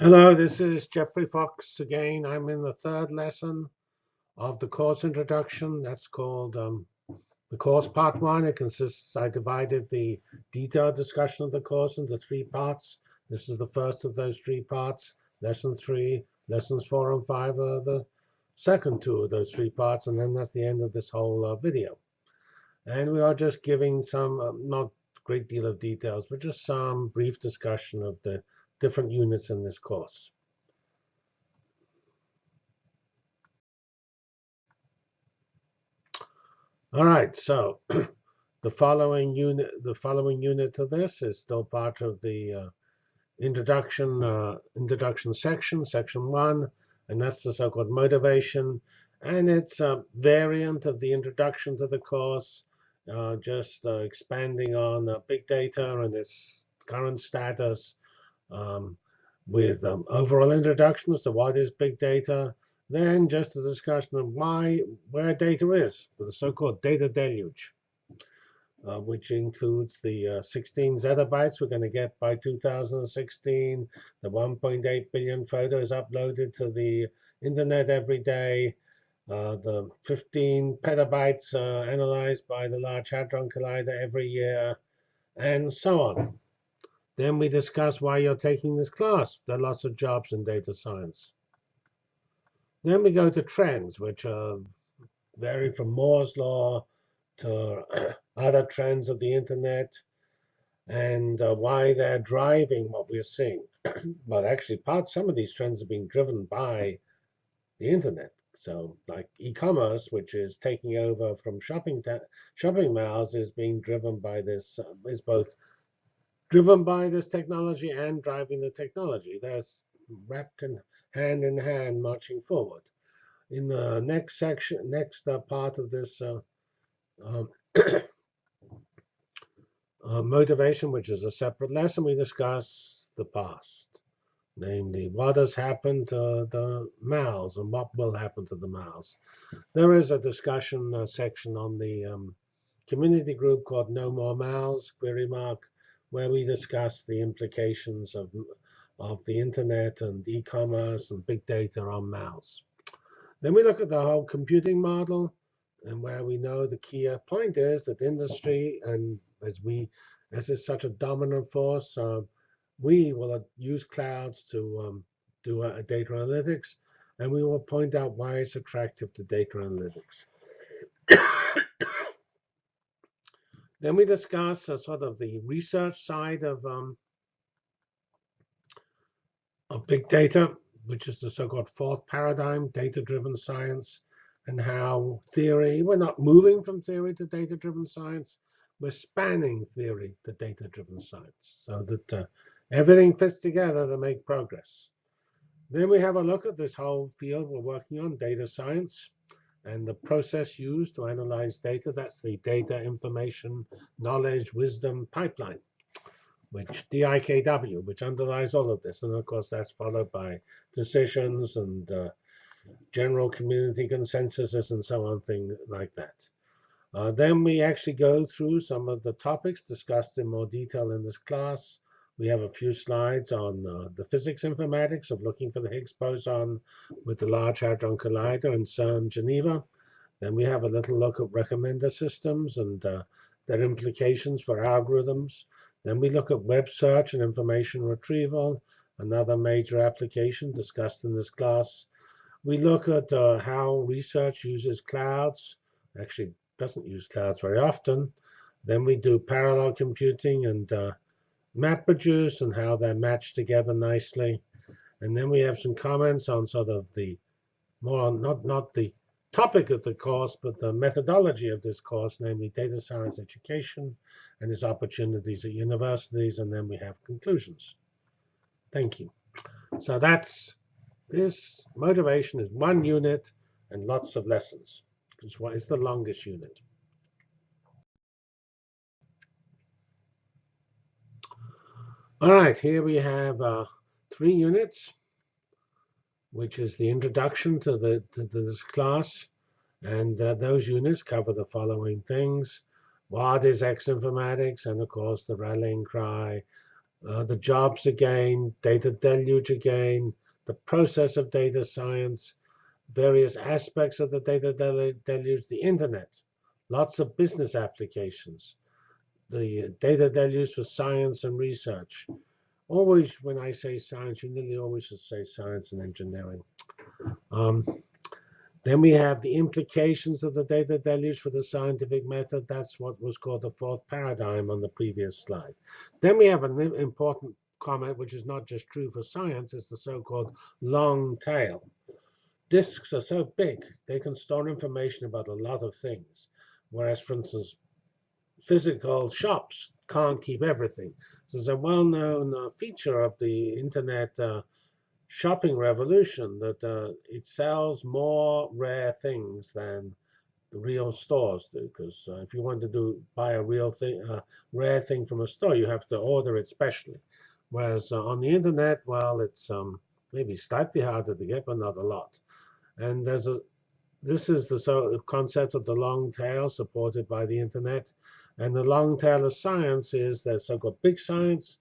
Hello, this is Geoffrey Fox again. I'm in the third lesson of the course introduction. That's called um, the course part one. It consists, I divided the detailed discussion of the course into three parts. This is the first of those three parts. Lesson three, lessons four and five are the second two of those three parts. And then that's the end of this whole uh, video. And we are just giving some, uh, not great deal of details, but just some brief discussion of the different units in this course. All right, so the following unit, the following unit of this is still part of the uh, introduction uh, introduction section, section one, and that's the so-called motivation, and it's a variant of the introduction to the course, uh, just uh, expanding on big data and its current status, um, with um, overall introductions to what is big data, then just a discussion of why where data is, the so-called data deluge, uh, which includes the uh, 16 zettabytes we're going to get by 2016, the 1.8 billion photos uploaded to the internet every day, uh, the 15 petabytes uh, analyzed by the Large Hadron Collider every year, and so on. Then we discuss why you're taking this class. There are lots of jobs in data science. Then we go to trends, which are vary from Moore's law to other trends of the internet and uh, why they're driving what we're seeing. well, actually, part some of these trends are being driven by the internet. So, like e-commerce, which is taking over from shopping shopping malls, is being driven by this. Uh, is both driven by this technology and driving the technology. That's wrapped in hand in hand marching forward. In the next section, next uh, part of this uh, um, uh, motivation, which is a separate lesson, we discuss the past, namely what has happened to the mals and what will happen to the mals. There is a discussion uh, section on the um, community group called No More Mals, query mark, where we discuss the implications of, of the internet and e-commerce and big data on mals. Then we look at the whole computing model and where we know the key point is that industry and as we as is such a dominant force, uh, we will use clouds to um, do a data analytics, and we will point out why it's attractive to data analytics. Then we discuss uh, sort of the research side of, um, of big data, which is the so-called fourth paradigm, data-driven science, and how theory, we're not moving from theory to data-driven science, we're spanning theory to data-driven science so that uh, everything fits together to make progress. Then we have a look at this whole field we're working on, data science and the process used to analyze data. That's the data information knowledge wisdom pipeline, which DIKW, which underlies all of this. And of course, that's followed by decisions and uh, general community consensuses and so on, things like that. Uh, then we actually go through some of the topics discussed in more detail in this class. We have a few slides on uh, the physics informatics of looking for the Higgs boson with the Large Hadron Collider in CERN Geneva. Then we have a little look at recommender systems and uh, their implications for algorithms. Then we look at web search and information retrieval, another major application discussed in this class. We look at uh, how research uses clouds. Actually, doesn't use clouds very often. Then we do parallel computing and uh, MapReduce and how they're matched together nicely. And then we have some comments on sort of the more not not the topic of the course, but the methodology of this course, namely data science education and its opportunities at universities. And then we have conclusions. Thank you. So that's this motivation is one unit and lots of lessons. Because it's the longest unit. All right, here we have uh, three units, which is the introduction to, the, to this class. And uh, those units cover the following things. What is X informatics? And of course, the rallying cry, uh, the jobs again, data deluge again, the process of data science, various aspects of the data deluge, the internet, lots of business applications, the data deluge for science and research. Always, when I say science, you nearly always should say science and engineering. Um, then we have the implications of the data deluge for the scientific method. That's what was called the fourth paradigm on the previous slide. Then we have an important comment, which is not just true for science, it's the so-called long tail. Disks are so big, they can store information about a lot of things. Whereas, for instance, physical shops can't keep everything. So it's a well-known uh, feature of the internet uh, shopping revolution that uh, it sells more rare things than the real stores do. Because uh, if you want to do buy a real thing, uh, rare thing from a store, you have to order it specially. Whereas uh, on the internet, well, it's um, maybe slightly harder to get, but not a lot. And there's a this is the concept of the long tail supported by the internet. And the long tail of science is the so-called big science,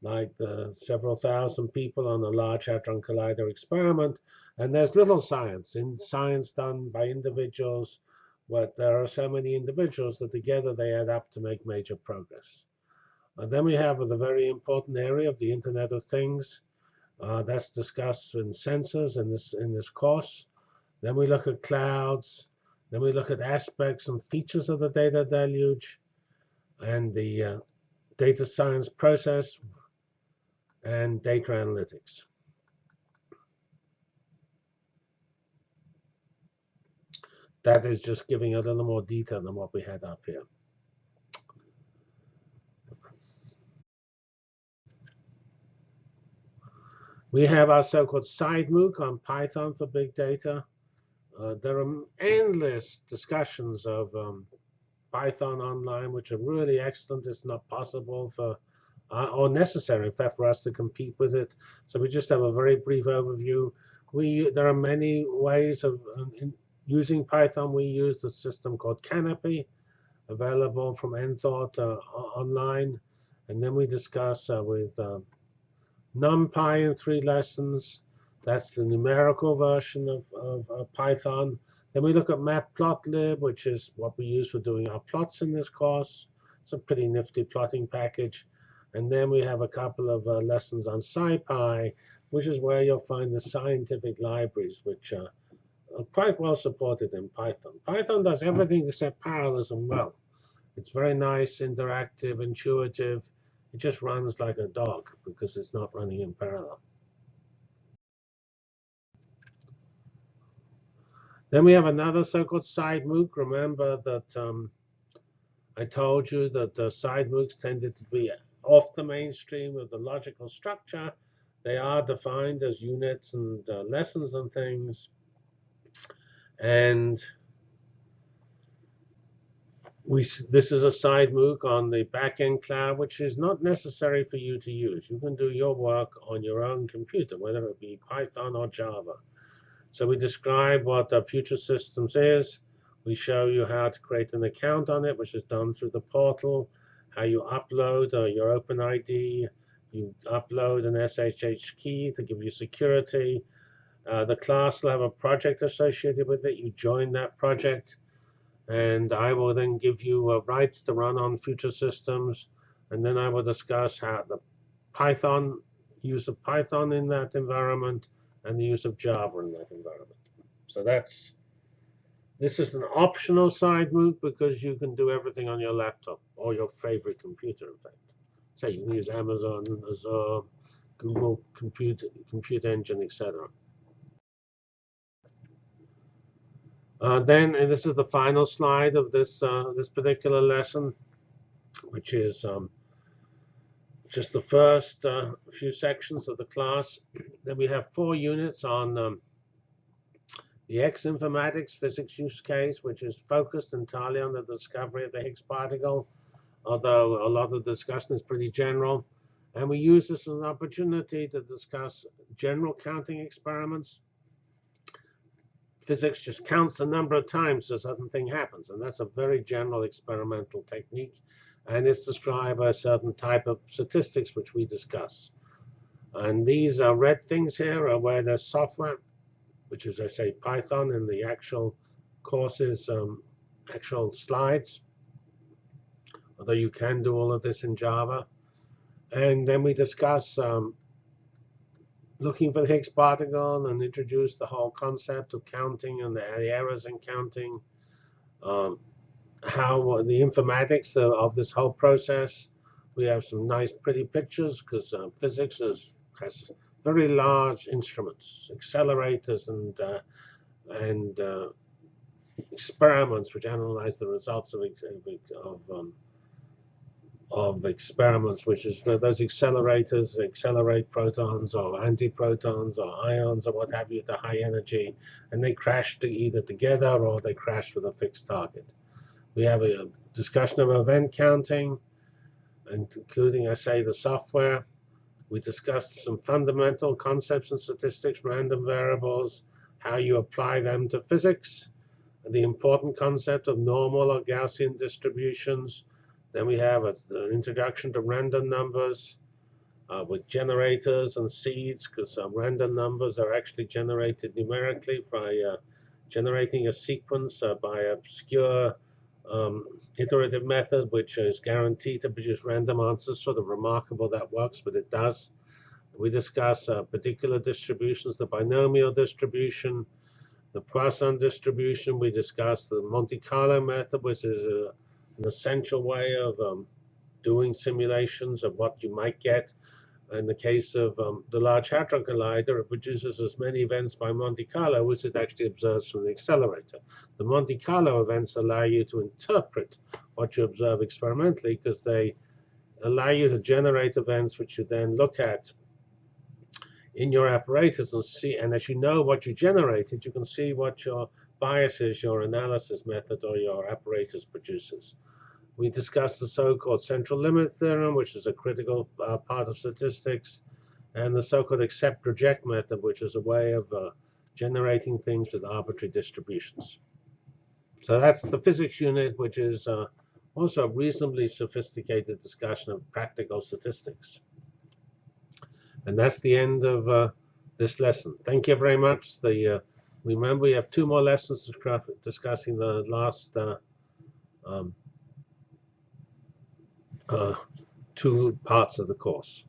like the several thousand people on the Large Hadron Collider experiment. And there's little science, in science done by individuals, but there are so many individuals that together they add up to make major progress. And then we have the very important area of the Internet of Things. Uh, that's discussed in sensors in this in this course. Then we look at clouds. Then we look at aspects and features of the data deluge and the uh, data science process and data analytics. That is just giving a little more detail than what we had up here. We have our so-called side MOOC on Python for big data. Uh, there are endless discussions of um, Python online, which are really excellent. It's not possible for uh, or necessary, in fact, for us to compete with it. So we just have a very brief overview. We there are many ways of um, using Python. We use the system called Canopy, available from Enthought uh, online, and then we discuss uh, with uh, NumPy in three lessons. That's the numerical version of, of Python. Then we look at matplotlib, which is what we use for doing our plots in this course. It's a pretty nifty plotting package. And then we have a couple of uh, lessons on SciPy, which is where you'll find the scientific libraries, which are quite well supported in Python. Python does everything except parallelism well. It's very nice, interactive, intuitive. It just runs like a dog because it's not running in parallel. Then we have another so-called side MOOC. Remember that um, I told you that the side MOOCs tended to be off the mainstream of the logical structure. They are defined as units and uh, lessons and things. And we, this is a side MOOC on the backend cloud, which is not necessary for you to use. You can do your work on your own computer, whether it be Python or Java. So we describe what the Future Systems is. We show you how to create an account on it, which is done through the portal, how you upload uh, your OpenID, you upload an SSH key to give you security. Uh, the class will have a project associated with it. You join that project, and I will then give you uh, rights to run on future systems. And then I will discuss how the Python, use of Python in that environment, and the use of Java in that environment. So that's this is an optional side MOOC because you can do everything on your laptop or your favorite computer, in fact. So you can use Amazon, Azure, Google Compute, Compute Engine, etc. Uh, then, and this is the final slide of this uh, this particular lesson, which is um, just the first uh, few sections of the class. Then we have four units on um, the X-informatics physics use case, which is focused entirely on the discovery of the Higgs particle, although a lot of the discussion is pretty general. And we use this as an opportunity to discuss general counting experiments. Physics just counts the number of times a certain thing happens, and that's a very general experimental technique. And it's described by a certain type of statistics which we discuss. And these are red things here are where there's software, which is, I say, Python in the actual courses, um, actual slides. Although you can do all of this in Java. And then we discuss um, looking for the Higgs particle and introduce the whole concept of counting and the, errors in counting. Um, how the informatics of, this whole process. We have some nice, pretty pictures because uh, physics is has very large instruments, accelerators, and uh, and uh, experiments which analyze the results of of, um, of experiments, which is those accelerators accelerate protons or antiprotons or ions or what have you to high energy, and they crash to either together or they crash with a fixed target. We have a discussion of event counting, including, I say, the software. We discussed some fundamental concepts and statistics, random variables, how you apply them to physics, and the important concept of normal or Gaussian distributions. Then we have an introduction to random numbers uh, with generators and seeds, because random numbers are actually generated numerically by uh, generating a sequence uh, by obscure um, iterative method, which is guaranteed to produce random answers. Sort of remarkable that works, but it does. We discuss uh, particular distributions, the binomial distribution, the Poisson distribution. We discuss the Monte Carlo method, which is a, uh, an essential way of um, doing simulations of what you might get in the case of um, the Large Hadron Collider, it produces as many events by Monte Carlo as it actually observes from the accelerator. The Monte Carlo events allow you to interpret what you observe experimentally because they allow you to generate events which you then look at in your apparatus and see. And as you know what you generated, you can see what your biases, your analysis method, or your apparatus produces. We discussed the so-called central limit theorem, which is a critical uh, part of statistics, and the so-called accept-reject method, which is a way of uh, generating things with arbitrary distributions. So that's the physics unit, which is uh, also a reasonably sophisticated discussion of practical statistics. And that's the end of uh, this lesson. Thank you very much. The, uh, remember, we have two more lessons discussing the last uh, um, Uh, two parts of the course.